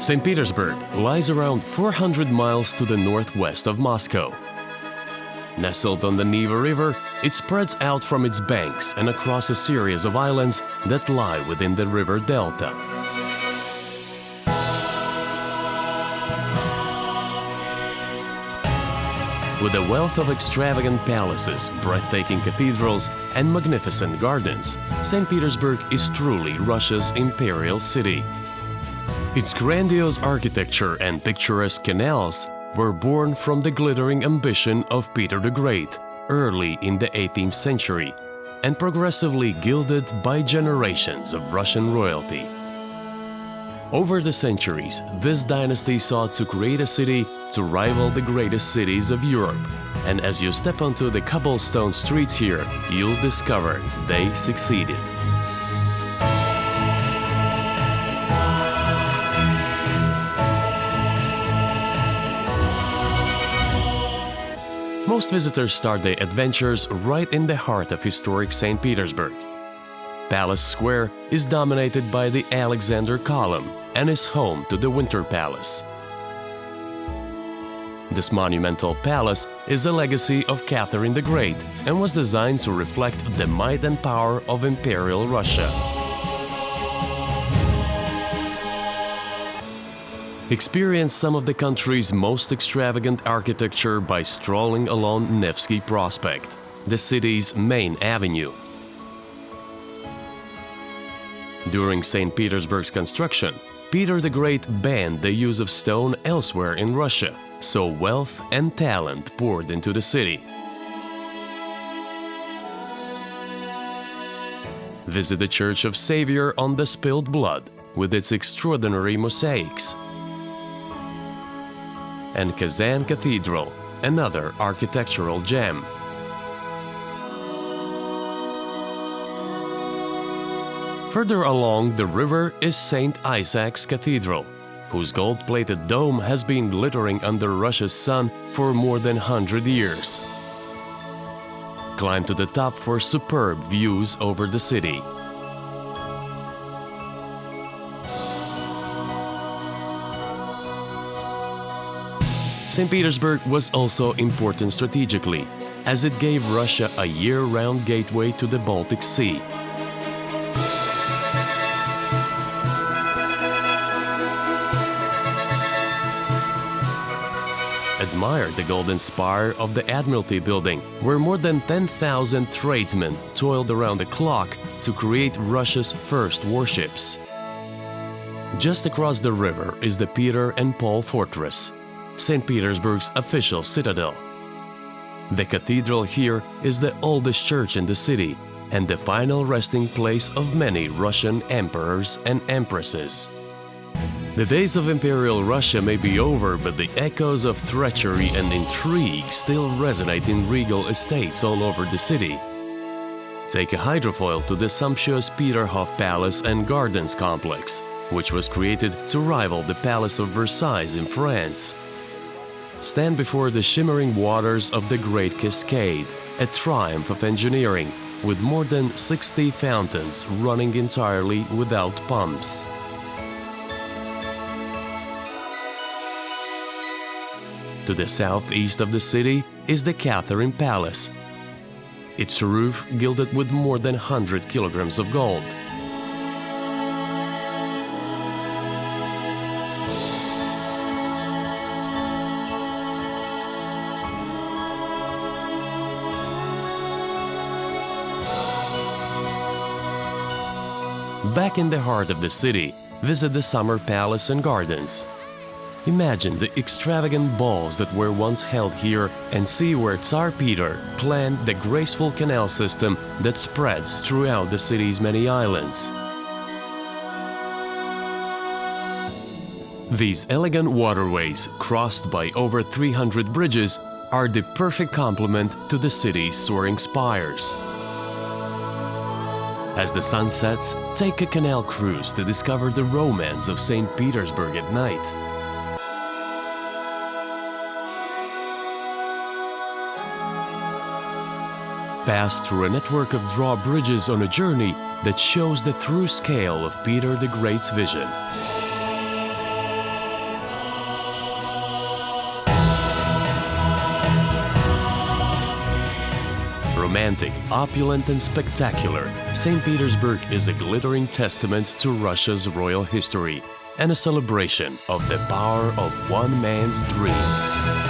St. Petersburg lies around 400 miles to the northwest of Moscow. Nestled on the Neva River, it spreads out from its banks and across a series of islands that lie within the river delta. With a wealth of extravagant palaces, breathtaking cathedrals and magnificent gardens, St. Petersburg is truly Russia's imperial city. Its grandiose architecture and picturesque canals were born from the glittering ambition of Peter the Great early in the 18th century and progressively gilded by generations of Russian royalty. Over the centuries, this dynasty sought to create a city to rival the greatest cities of Europe. And as you step onto the cobblestone streets here, you'll discover they succeeded. Most visitors start their adventures right in the heart of historic St. Petersburg. Palace Square is dominated by the Alexander Column and is home to the Winter Palace. This monumental palace is a legacy of Catherine the Great and was designed to reflect the might and power of Imperial Russia. Experience some of the country's most extravagant architecture by strolling along Nevsky Prospect, the city's main avenue. During St. Petersburg's construction, Peter the Great banned the use of stone elsewhere in Russia, so wealth and talent poured into the city. Visit the Church of Savior on the Spilled Blood with its extraordinary mosaics. And Kazan Cathedral, another architectural gem. Further along the river is St. Isaac's Cathedral, whose gold-plated dome has been glittering under Russia's sun for more than 100 years. Climb to the top for superb views over the city. St. Petersburg was also important strategically, as it gave Russia a year-round gateway to the Baltic Sea. Admire the golden spire of the Admiralty building, where more than 10,000 tradesmen toiled around the clock to create Russia's first warships. Just across the river is the Peter and Paul Fortress, St. Petersburg's official citadel. The cathedral here is the oldest church in the city and the final resting place of many Russian emperors and empresses. The days of Imperial Russia may be over, but the echoes of treachery and intrigue still resonate in regal estates all over the city. Take a hydrofoil to the sumptuous Peterhof Palace and Gardens complex, which was created to rival the Palace of Versailles in France. Stand before the shimmering waters of the Great Cascade, a triumph of engineering, with more than 60 fountains running entirely without pumps. To the southeast of the city is the Catherine Palace. Its roof gilded with more than 100 kilograms of gold. Back in the heart of the city, visit the Summer Palace and Gardens. Imagine the extravagant balls that were once held here and see where Tsar Peter planned the graceful canal system that spreads throughout the city's many islands. These elegant waterways, crossed by over 300 bridges, are the perfect complement to the city's soaring spires. As the sun sets, take a canal cruise to discover the romance of St. Petersburg at night. Pass through a network of drawbridges on a journey that shows the true scale of Peter the Great's vision. Romantic, opulent and spectacular, St. Petersburg is a glittering testament to Russia's royal history and a celebration of the power of one man's dream.